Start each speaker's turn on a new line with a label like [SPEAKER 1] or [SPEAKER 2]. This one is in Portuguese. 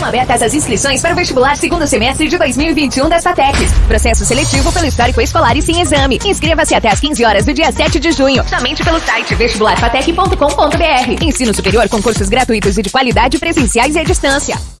[SPEAKER 1] Estão abertas as inscrições para o vestibular segundo semestre de 2021 das FATECs. Processo seletivo pelo histórico escolar e sem exame. Inscreva-se até às 15 horas do dia 7 de junho, somente pelo site vestibularfatec.com.br. Ensino superior com cursos gratuitos e de qualidade presenciais e à distância.